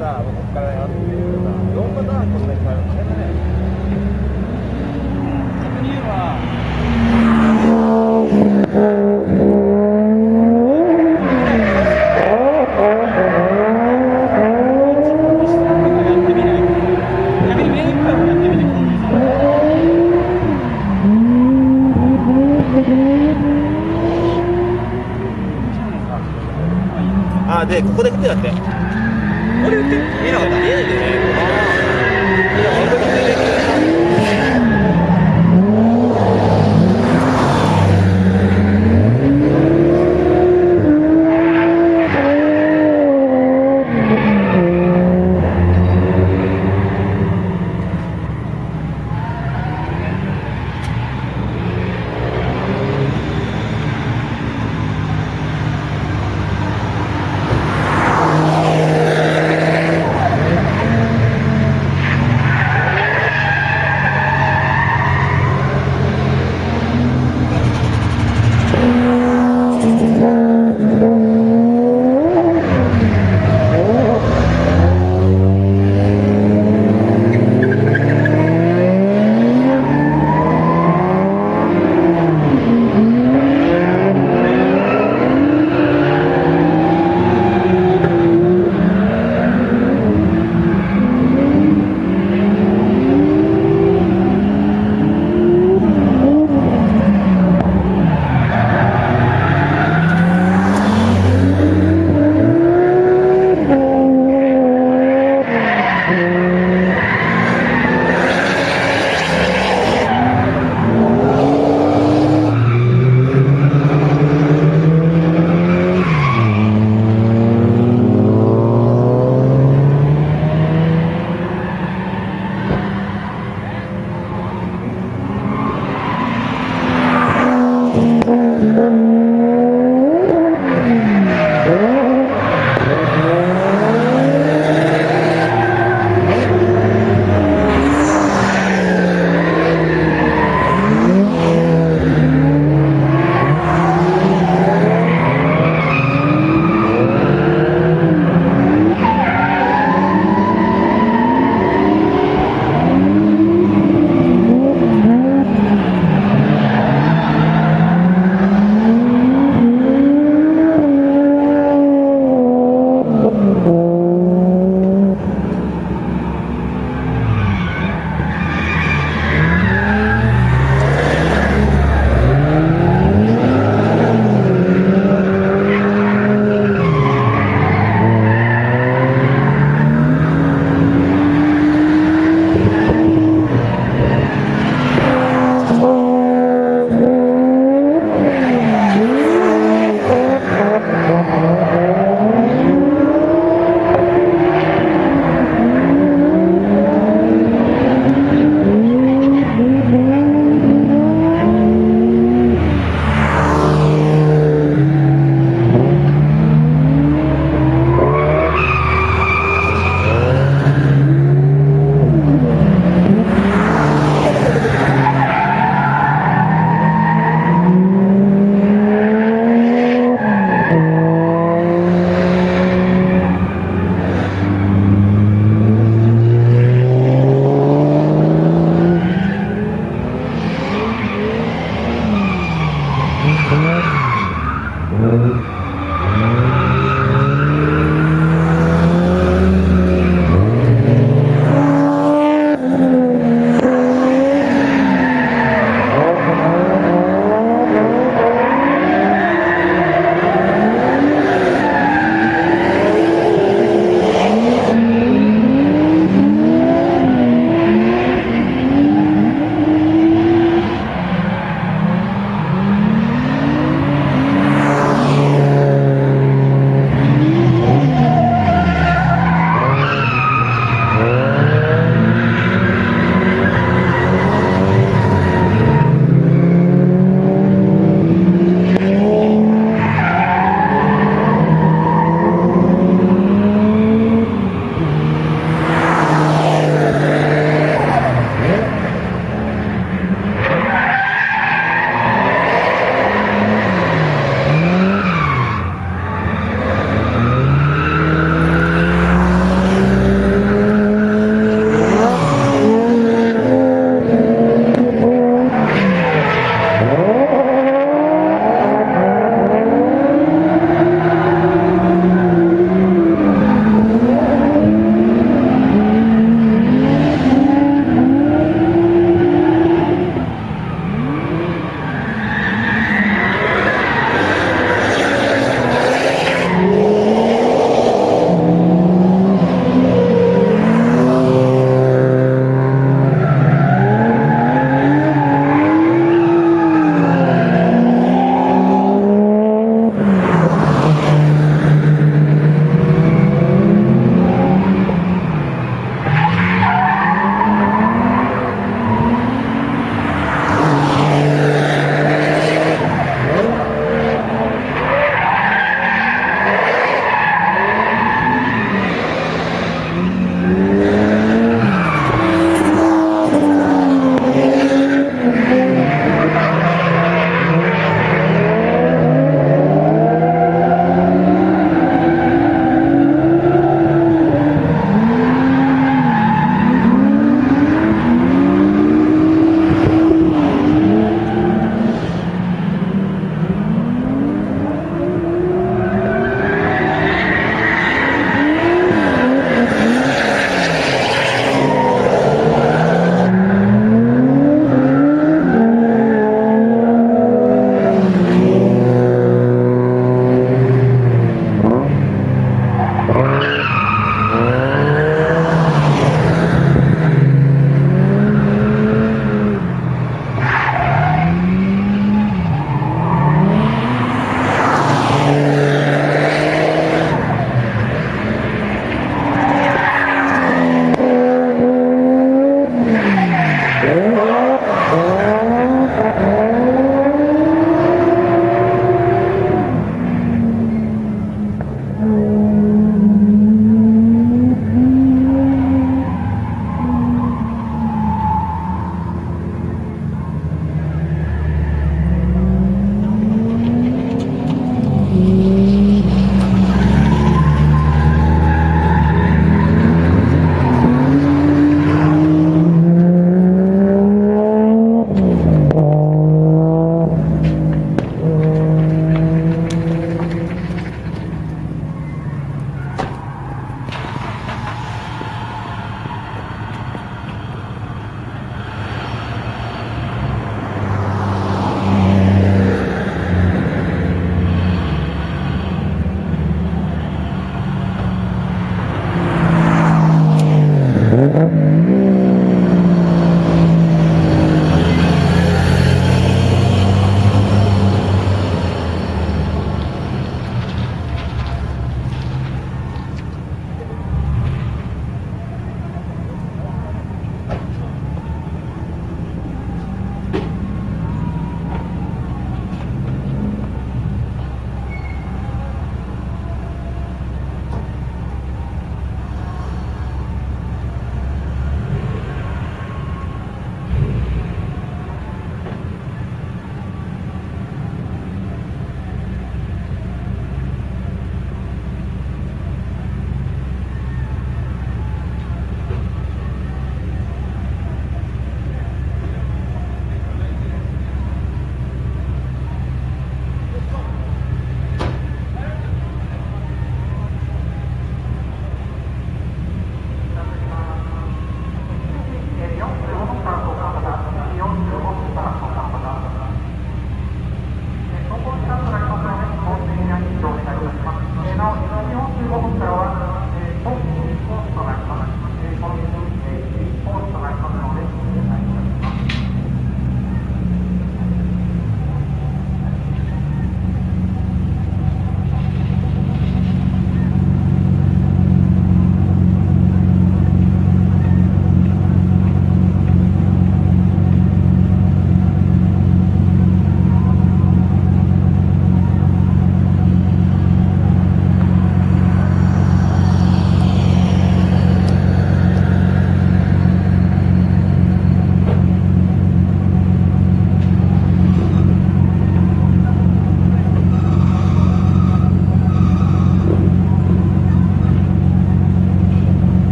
だ、ここからやってみるとか、いろんなことに変えるんですね。